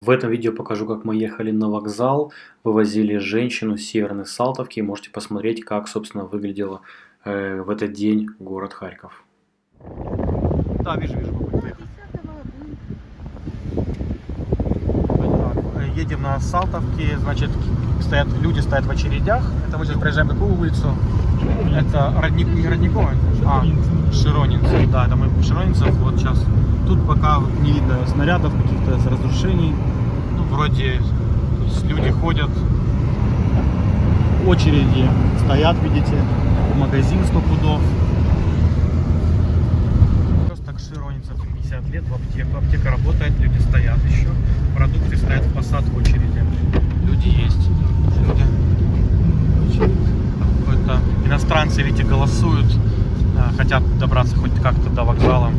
В этом видео покажу, как мы ехали на вокзал, вывозили женщину с Северной Салтовки. Можете посмотреть, как, собственно, выглядел э, в этот день город Харьков. Да, вижу, вижу, Едем на Салтовке, значит, стоят, люди стоят в очередях. Это мы сейчас проезжаем какую улицу? Это Родник, не Родниковая, а Широнинцев. Да, это мы Широнинцев. Вот сейчас. Тут пока не видно снарядов, каких-то разрушений. Ну, вроде люди ходят, очереди стоят, видите, в магазин 100 пудов. Просто к Широнинцев 50 лет, в аптеку. Аптека работает, люди стоят еще. Продукты стоят в посад в очереди. Люди есть. Люди. Какой-то иностранцы, видите, голосуют. Хотят добраться хоть как-то до вокзала.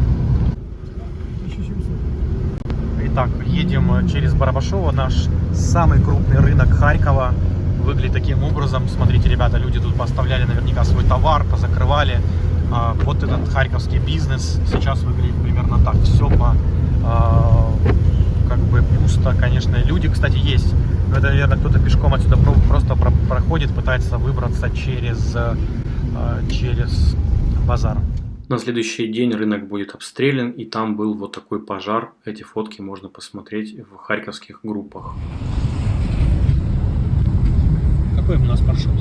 Итак, едем э, через Барабашово, наш самый крупный рынок Харькова. Выглядит таким образом. Смотрите, ребята, люди тут поставляли наверняка свой товар, позакрывали. А, Вот этот харьковский бизнес сейчас выглядит примерно так. Все по а, как бы пусто, конечно. Люди, кстати, есть. Но это, наверное, кто-то пешком отсюда про- просто про- проходит, пытается выбраться через, э, через базар. На следующий день рынок будет обстрелян, и там был вот такой пожар. Эти фотки можно посмотреть в харьковских группах. Какой у нас маршрут?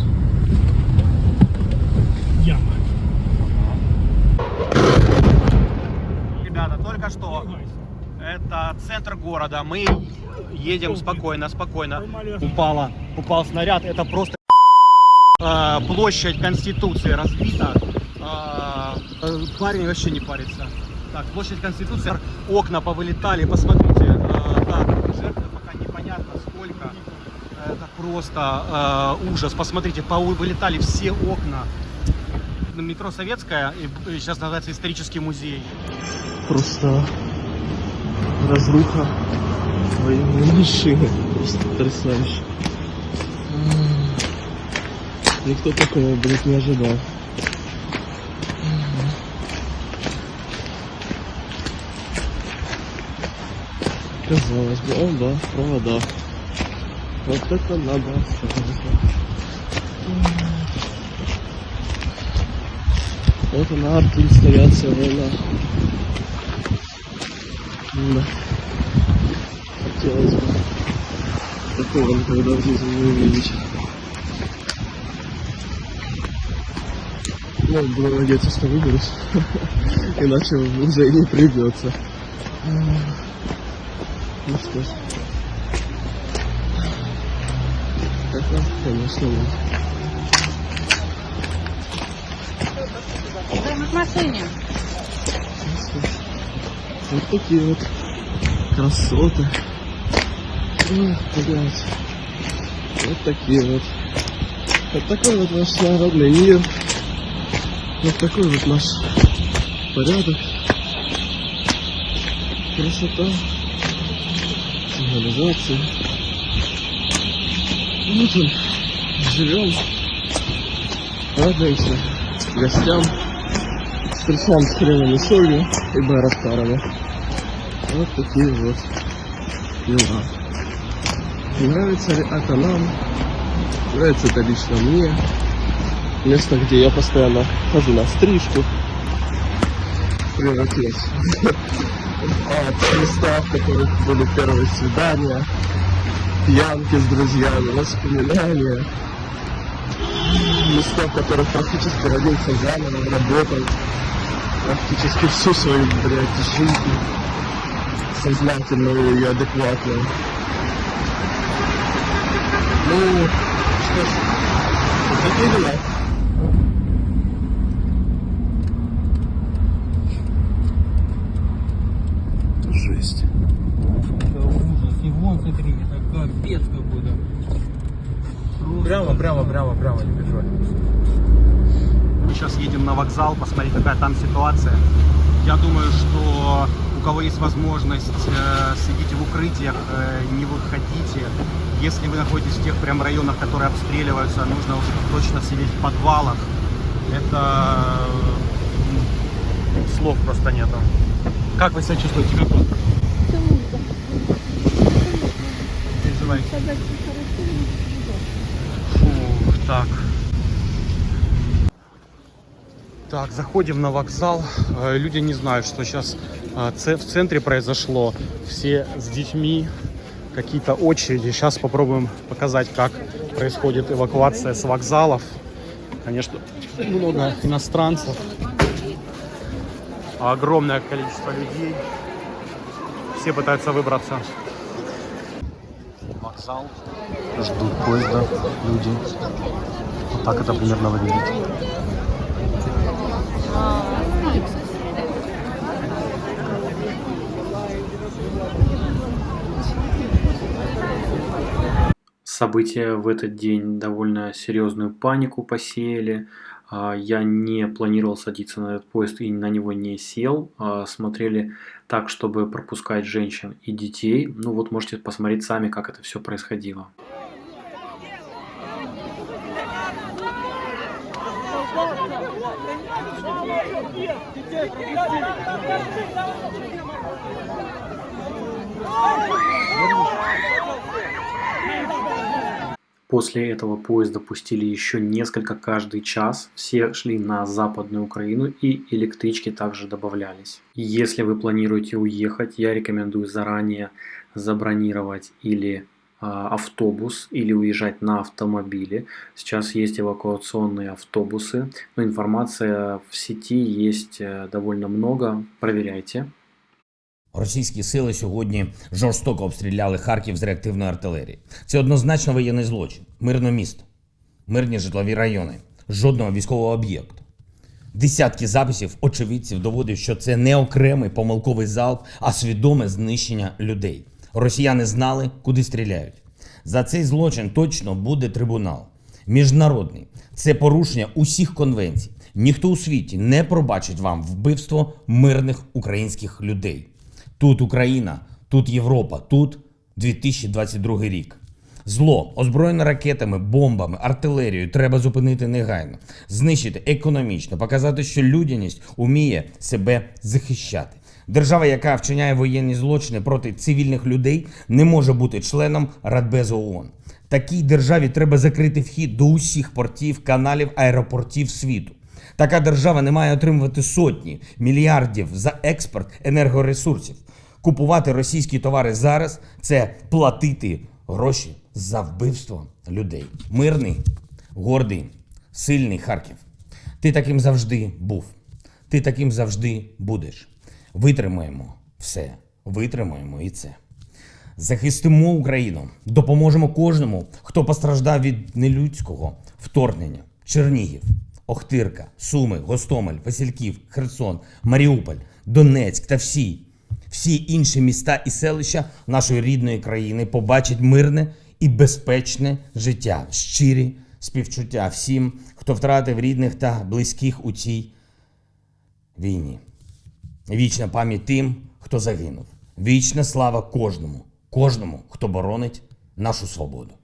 Яма. Ребята, только что это центр города. Мы едем спокойно, спокойно. Упала, упал снаряд. Это просто э, площадь Конституции разбита. Э, э, парень вообще не парится. Так, площадь Конституции. Окна повылетали. Посмотрите. Э, да, жертв пока непонятно сколько. Это просто э, ужас. Посмотрите, вылетали все окна. Метро Советская, и, сейчас называется исторический музей. Просто разруха военной машины. Просто потрясающе. Никто такого, блядь, не ожидал. Казалось бы, о да, провода. Вот это надо. Вот она, артинсталляция война. Да. Хотелось бы такого никогда в жизни не увидеть. Ну, буду надеяться, что выберусь. Иначе уже и не придется. Ну что ж. Это, конечно, нет. Машине. Вот такие вот красоты. Ой, блядь. Вот такие вот. Вот такой вот наш народный мир. Вот такой вот наш порядок. Красота. Цивилизация. Вот он. Живем. Радуемся гостям. Встречаем с хреном солью и Байрактарами. Вот такие вот дела. Нравится ли это нам? Нравится это лично мне. Место, где я постоянно хожу на стрижку. Превратилось. А, Места, в которых были первые свидания, пьянки с друзьями, воспоминания. Места, в которых практически родился заново, работал практически всю свою, блядь, жизнь сознательную и адекватную. Ну, что ж, такие дела. Жесть. Это ужас. И вон, смотри, это капец какой-то. Просто Прямо, прямо, прямо, прямо, не переживай. Мы сейчас едем на вокзал, посмотреть, какая там ситуация. Я думаю, что у кого есть возможность, э, сидите в укрытиях, э, не выходите. Если вы находитесь в тех прям районах, которые обстреливаются, нужно уже точно сидеть в подвалах. Это м, слов просто нету. Как вы себя чувствуете? Как вам? Давай. Так. Так, заходим на вокзал. Э, Люди не знают, что сейчас в центре произошло. Все с детьми, какие-то очереди. Сейчас попробуем показать, как происходит эвакуация с вокзалов. Конечно, много иностранцев. Огромное количество людей. Все пытаются выбраться. Вокзал. Ждут поезда люди. Вот так это примерно выглядит. События в этот день довольно серьезную панику посеяли. А, Я не планировал садиться на этот поезд и на него не сел. А, Смотрели так, чтобы пропускать женщин и детей. Ну вот можете посмотреть сами, как это все происходило. После этого поезда пустили еще несколько каждый час. Все шли на Западную Украину и электрички также добавлялись. Если вы планируете уехать, я рекомендую заранее забронировать или а, автобус или уезжать на автомобиле. Сейчас есть эвакуационные автобусы, но информация в сети есть э, довольно много. Проверяйте. Російські сили сьогодні жорстоко обстріляли Харків з реактивної артилерії. Це однозначно воєнний злочин, мирне місто, мирні житлові райони, жодного військового об'єкту. Десятки записів очевидців доводять, що це не окремий помилковий залп, а свідоме знищення людей. Росіяни знали, куди стріляють. За цей злочин точно буде трибунал. Міжнародний це порушення усіх конвенцій. Ніхто у світі не пробачить вам вбивство мирних українських людей. Тут Україна, тут Європа, тут 2022 рік. Зло, озброєне ракетами, бомбами, артилерією, треба зупинити негайно, знищити економічно, показати, що людяність уміє себе захищати. Держава, яка вчиняє воєнні злочини проти цивільних людей, не може бути членом Радбезу ООН. Такій державі треба закрити вхід до усіх портів, каналів, аеропортів світу. Така держава не має отримувати сотні мільярдів за експорт енергоресурсів. Купувати російські товари зараз це платити гроші за вбивство людей. Мирний, гордий, сильний Харків. Ти таким завжди був. Ти таким завжди будеш. Витримаємо все. Витримаємо і це. Захистимо Україну, допоможемо кожному, хто постраждав від нелюдського вторгнення. Чернігів, Охтирка, Суми, Гостомель, Васильків, Херсон, Маріуполь, Донецьк та всі, всі інші міста і селища нашої рідної країни побачать мирне і безпечне життя, щирі співчуття всім, хто втратив рідних та близьких у цій війні. Вічна пам'ять тим, хто загинув. Вічна слава кожному, кожному, хто боронить нашу свободу.